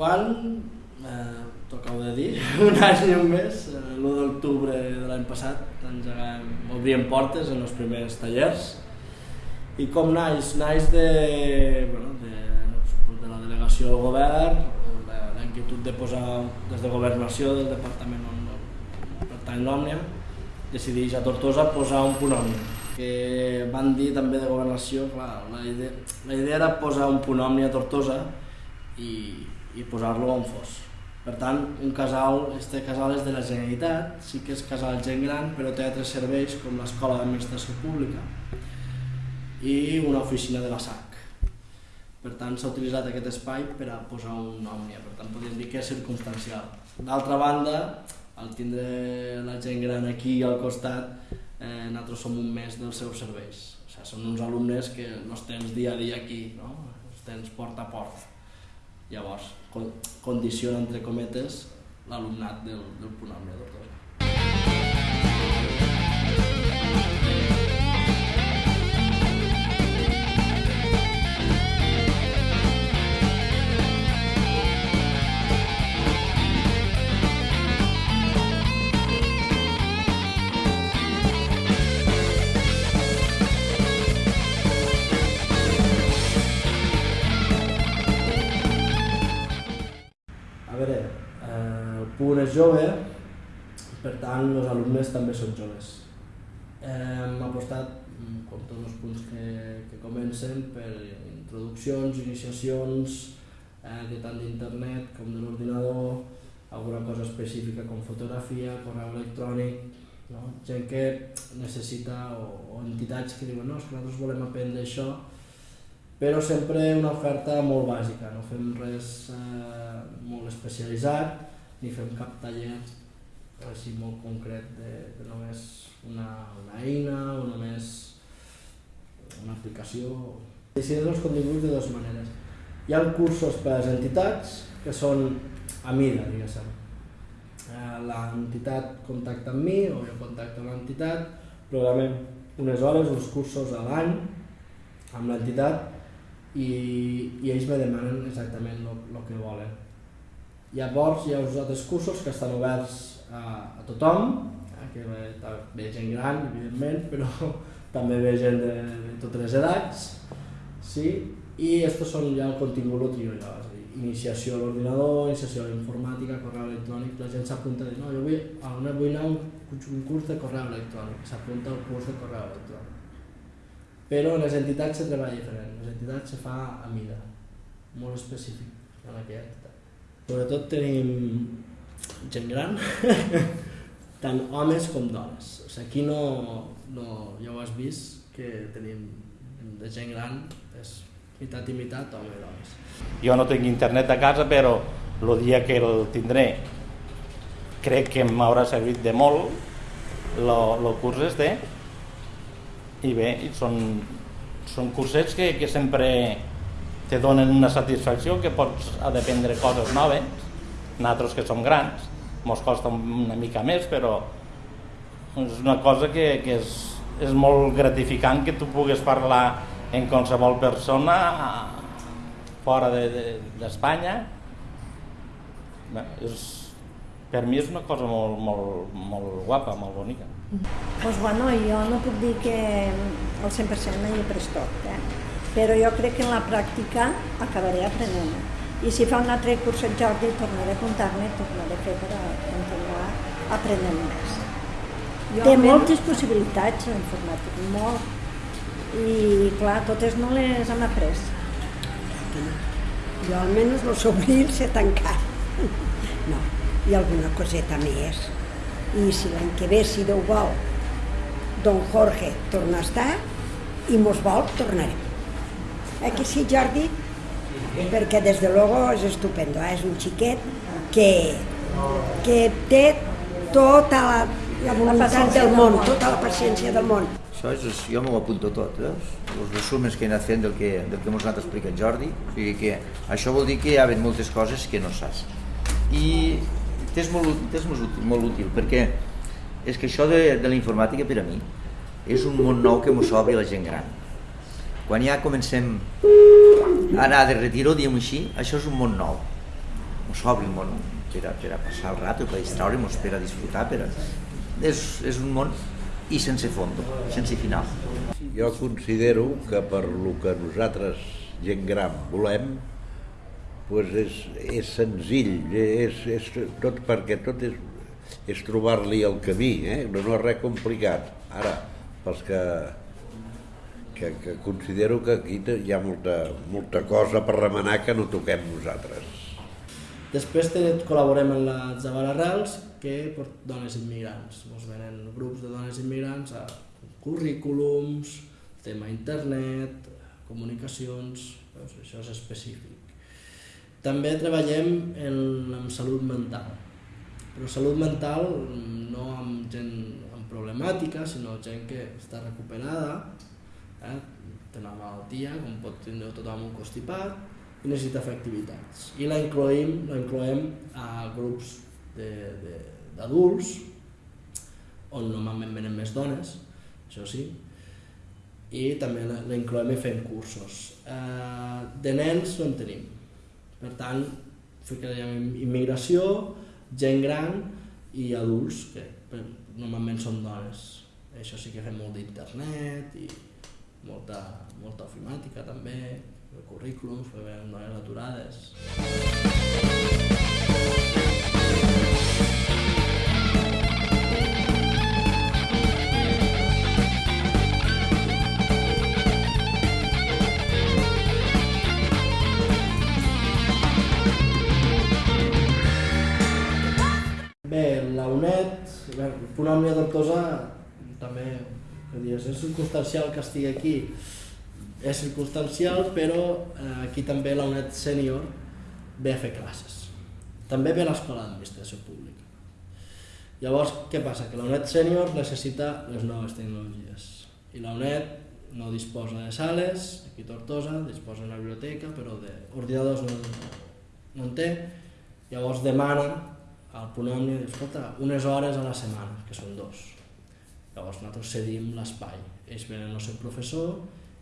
Quan, eh, t'ho de dir, un any i un mes, eh, l'1 d'octubre de l'any passat, engegàvem, obríem portes en els primers tallers. I com naix? Naix de, bueno, de, de la delegació del govern, la, la inquietud de posar, des de governació del departament on pertany l'Òmnia, decideix a Tortosa posar un punt òmnia que van dir també de governació, clar, la idea, la idea era posar un punt òmnia a Tortosa i, i posar-lo on fos. Per tant, un casal, este casal és de la Generalitat, sí que és casal gent gran, però té altres serveis com l'Escola d'Administració Pública i una oficina de la SAC. Per tant, s'ha utilitzat aquest espai per a posar un òmnia, per tant, podríem dir que és circumstancial. D'altra banda, al tindre la gent gran aquí al costat, eh, nosaltres som un mes dels seus serveis. O sigui, són uns alumnes que els tens dia a dia aquí, no? els tens porta a porta. Llavors, con condiciona, entre cometes, l'alumnat del, del punt òmnia Tortosa. És jove, per tant els alumnes també són joves. Hem apostat, mm, com tots els punts que, que comencen, per introduccions, iniciacions, eh, de tant d'internet com de l'ordinador, alguna cosa específica com fotografia, correu electrònic, no? gent que necessita, o, o entitats que diuen no, és que nosaltres volem aprendre això, però sempre una oferta molt bàsica, no fem res eh, molt especialitzat, ni fem cap taller així molt concret de, de només una, una eina o només una aplicació. Decideix els continguts de dues maneres. Hi ha cursos per a les entitats que són a mida, diguéssim. Eh, l'entitat contacta amb mi o jo contacto amb l'entitat, programem unes hores, uns cursos a l'any amb l'entitat i, i ells me demanen exactament el que volen. Llavors hi ha uns altres cursos que estan oberts a, a tothom, eh, que ve, ve gent gran, evidentment, però també ve gent de, de totes les edats, sí? i estos són ja el contingut trio jo, és a dir, iniciació a l'ordinador, iniciació a la informàtica, correu electrònic, la gent s'apunta dir, no, jo vull, a una vull anar un, un curs de correu electrònic, s'apunta al curs de correu electrònic. Però en les entitats se treballa diferent, en les entitats se fa a mida, molt específic en entitat. Sobretot tenim gent gran, tant homes com dones. O sigui, aquí no, no, ja ho has vist, que tenim de gent gran, és meitat i meitat, home i dones. Jo no tinc internet a casa, però el dia que el tindré crec que m'haurà servit de molt el curs este i bé, són, són cursets que, que sempre te donen una satisfacció que pots aprendre coses noves nosaltres que som grans ens costa una mica més però és una cosa que, que és, és molt gratificant que tu pugues parlar en qualsevol persona fora d'Espanya de, de és, per mi és una cosa molt, molt, molt guapa, molt bonica. Pues bueno, jo no puc dir que al 100% hi he pres tot, eh? Però jo crec que en la pràctica acabaré aprenent. I si fa un altre curset Jordi, tornaré a apuntar-me, tornaré a fer per a continuar aprenent més. Jo Té moltes possibilitats l'informàtic, molt. I clar, totes no les hem après. Jo almenys lo sobrir s'he tancat. No, i alguna coseta més. I si l'any que ve, si Déu vol, don Jorge torna a estar i mos vol, tornarem. Eh que sí, Jordi? Perquè des de luego és estupendo, eh? és un xiquet que que té tota la, la voluntat del món, món. tota la paciència del món. Això és, és jo m'ho apunto tot, veus? Els resumens que he anat fent del que, del que mos ha anat explicant Jordi, o sigui que això vol dir que hi ha moltes coses que no saps. I t'és molt, t'és molt, útil, molt útil, perquè és que això de, de la informàtica per a mi és un món nou que mos obri la gent gran. Quan ja comencem a anar de retiro, diguem així, això és un món nou. Mos obri un món per a, per a passar el rato, per a distraure'ns, per a disfrutar, per a... És, és un món i sense fondo, sense final. Jo considero que per lo que nosaltres, gent gran, volem, pues és, és senzill, és, és tot perquè tot és, és trobar-li el camí, eh? no, no és res complicat. Ara, pels que, que, que considero que aquí hi ha molta, molta cosa per remenar que no toquem nosaltres. Després col·laborem amb la Zabala Arrels, que per dones immigrants. Ens venen grups de dones immigrants a currículums, tema internet, comunicacions, doncs això és específic. També treballem en, amb salut mental, però salut mental no amb gent amb problemàtica, sinó gent que està recuperada, eh? té una malaltia, com pot tindre tothom un constipat, i necessita fer activitats. I la incloem, la incloem a grups d'adults, on normalment venen més dones, això sí, i també la, incloem i fem cursos. Eh, de nens no en tenim. Per tant, ficaríem immigració, gent gran i adults, que normalment són dones. Això sí que fem molt d'internet i molta, molta ofimàtica també, de currículums, que veiem dones aturades. Bé, la UNED, bé, Òmnia Tortosa també, dius, és circumstancial que estigui aquí, és circumstancial, però eh, aquí també la UNED Sènior ve a fer classes. També ve a l'Escola d'Administració Pública. Llavors, què passa? Que la UNED Sènior necessita les noves tecnologies. I la UNED no disposa de sales, aquí Tortosa, disposa d'una biblioteca, però d'ordinadors no, no en té. Llavors demana al diu, escolta, unes hores a la setmana, que són dos. Llavors nosaltres cedim l'espai. Ells venen el seu professor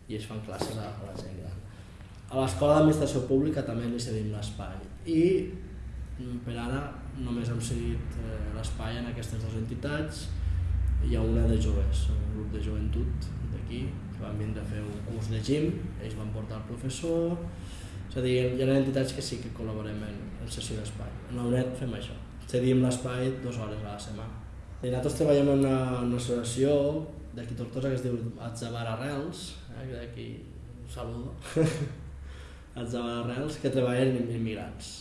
i ells fan classes a, la gent gran. A l'Escola d'Administració Pública també li cedim l'espai. I mm, per ara només hem cedit eh, l'espai en aquestes dues entitats. Hi ha una de joves, un grup de joventut d'aquí, que van vindre a fer un curs de gym, ells van portar el professor, és a dir, hi ha entitats que sí que col·laborem en, en sessió d'espai. En la UNED fem això, cedim l'espai dues hores a la setmana. I nosaltres treballem en una, una associació d'aquí Tortosa que es diu Atzabar Arrels, eh, que d'aquí un saludo, Atzabar Arrels, que treballen amb immigrants,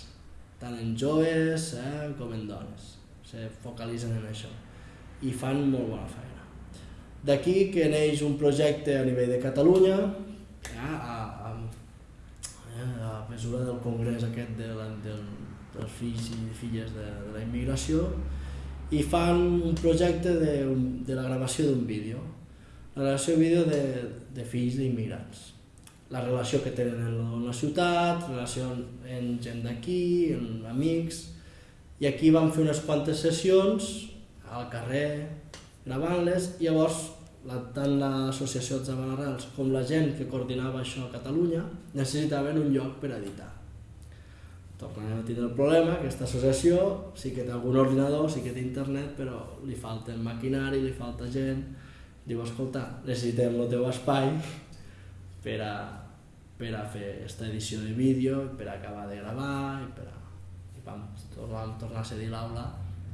tant en joves eh, com en dones. Se focalitzen en això i fan molt bona feina. D'aquí que neix un projecte a nivell de Catalunya, eh, a, a, eh, a mesura del congrés aquest de la, del, dels fills i filles de, de la immigració, i fan un projecte de, de la gravació d'un vídeo, la gravació d'un vídeo de, de fills d'immigrants. La relació que tenen en la ciutat, relació en gent d'aquí, en amics, i aquí vam fer unes quantes sessions al carrer gravant-les i llavors la, tant l'associació Zabalarrels com la gent que coordinava això a Catalunya necessitaven un lloc per editar. Tornem a tindre el problema, aquesta associació sí que té algun ordinador, sí que té internet, però li falta el maquinari, li falta gent. Diu, escolta, necessitem el teu espai per a, per a fer aquesta edició de vídeo, per a acabar de gravar i per a... I vam, vam tornar a cedir l'aula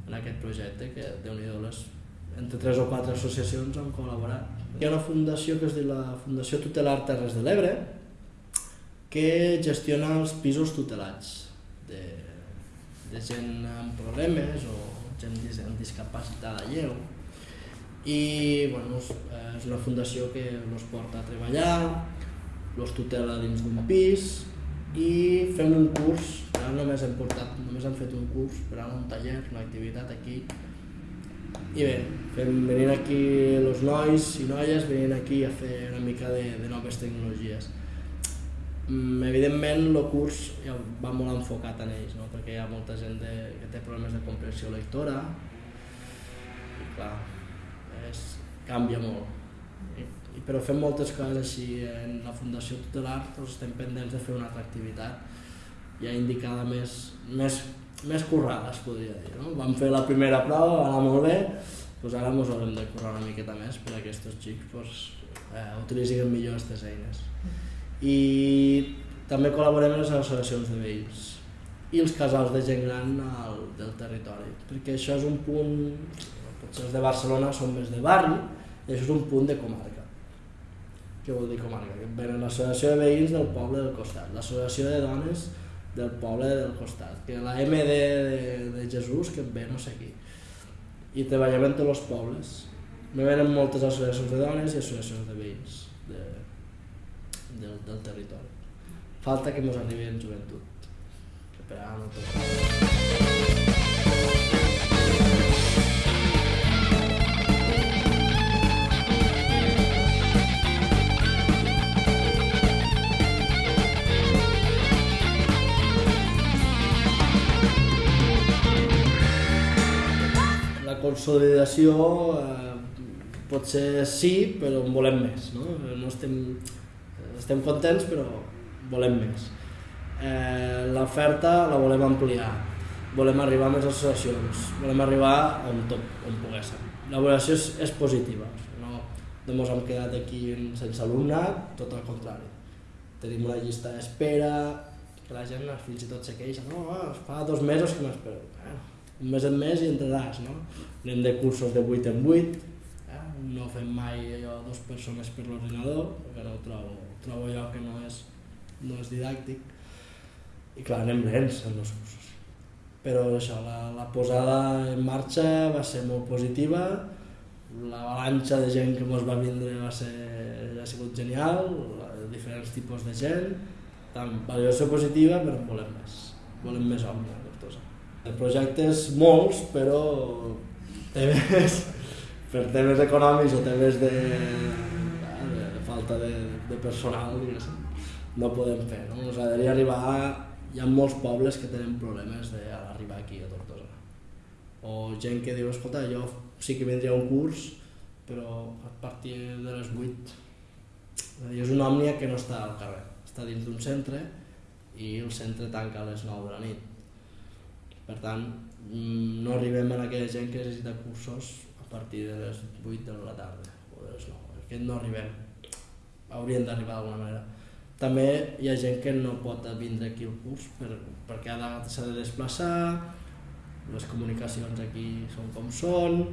en aquest projecte que, déu nhi les entre tres o quatre associacions han col·laborat. Hi ha una fundació que es diu la Fundació Tutelar Terres de l'Ebre que gestiona els pisos tutelats de, de gent amb problemes o gent amb discapacitat lleu. I bueno, és, una fundació que els porta a treballar, els tutela dins d'un pis i fem un curs ara només hem portat, només hem fet un curs, per ara un taller, una activitat aquí. I bé, fem, venint aquí els nois i noies, venint aquí a fer una mica de, de noves tecnologies. Mm, evidentment el curs ja va molt enfocat en ells, no? perquè hi ha molta gent de, que té problemes de comprensió lectora i clar, és, canvia molt. I, però fem moltes coses així en la Fundació Tutelar, doncs estem pendents de fer una altra activitat ja indicada més, més, més currada, es podria dir. No? Vam fer la primera prova, va anar molt bé, doncs ara ens haurem de currar una miqueta més per a aquests xics doncs, eh, utilitzin millor aquestes eines i també col·laborem amb les associacions de veïns i els casals de gent gran al, del territori, perquè això és un punt, potser els de Barcelona són més de barri, i això és un punt de comarca. Què vol dir comarca? Que venen l'associació de veïns del poble del costat, l'associació de dones del poble del costat, que la MD de, de Jesús que ve no sé qui. I treballem en tots els pobles. Me venen moltes associacions de dones i associacions de veïns. De, del, del territori. Falta que ens arribi en joventut, tot. La consolidació eh, potser sí, però en volem més. No, no estem estem contents però volem més. Eh, L'oferta la volem ampliar, volem arribar a més associacions, volem arribar on, tot, on poguéssim. L'avaluació és, és positiva, no, no ens hem quedat aquí sense alumnat, tot el contrari. Tenim una llista d'espera, que la gent fins i tot se queixa, no, ah, fa dos mesos que m'espero. Eh, un mes en mes i entraràs, no? Anem de cursos de 8 en 8, eh? no fem mai allò dues persones per l'ordinador, perquè no ho trobo trobo jo que no és, no és didàctic i clar, anem lents en els cursos. Però això, la, la posada en marxa va ser molt positiva, l'avalanxa de gent que ens va vindre va ser, ha sigut genial, diferents tipus de gent, tant valoració positiva, però volem més, volem més home a Tortosa. El projecte és molts, però temes, per temes econòmics o temes de falta de, de personal, no podem fer. No? Ens agradaria arribar... A... Hi ha molts pobles que tenen problemes d'arribar aquí a Tortosa. O gent que diu, escolta, jo sí que vindria un curs, però a partir de les 8. I és una òmnia que no està al carrer, està dins d'un centre i el centre tanca a les 9 de la nit. Per tant, mm, no arribem a aquella gent que necessita cursos a partir de les 8 de la tarda o de les 9. Aquest no arribem haurien d'arribar d'alguna manera. També hi ha gent que no pot vindre aquí al curs per, perquè s'ha de desplaçar, les comunicacions aquí són com són,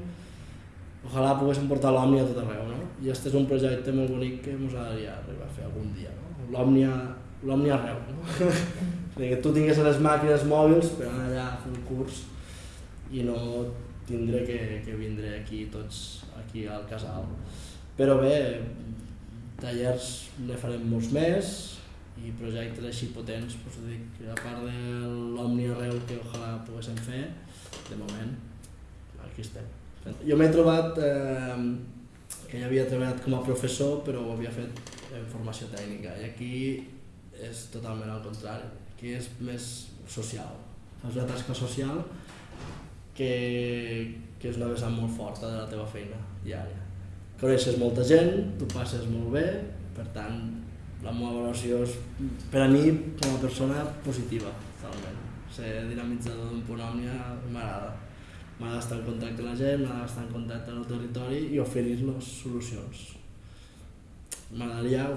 ojalà poguéssim portar l'Òmnia a tot arreu, no? I aquest és un projecte molt bonic que ens agradaria arribar a fer algun dia, no? L'Òmnia l'Òmnia arreu, no? que tu tingués les màquines mòbils per anar allà a fer un curs i no tindré que, que vindre aquí tots aquí al casal. Però bé, tallers ne farem molts més i projectes així potents, doncs dic, a part de l'Omni arreu que ojalà poguéssim fer, de moment, aquí estem. Jo m'he trobat eh, que ja havia treballat com a professor però ho havia fet en formació tècnica i aquí és totalment al contrari, aquí és més social, fas una tasca social que, que és una vessant molt forta de la teva feina diària coneixes molta gent, tu passes molt bé, per tant, la meva valoració és, per a mi, com a persona, positiva, totalment. Ser dinamitzador d'un punt òmnia m'agrada. M'agrada estar en contacte amb la gent, m'agrada estar en contacte amb el territori i oferir-los solucions. M'agradaria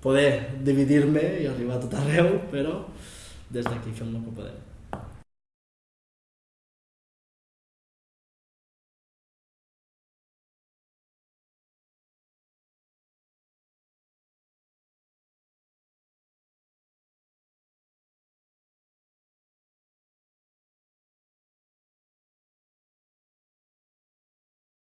poder dividir-me i arribar a tot arreu, però des d'aquí fem el que podem.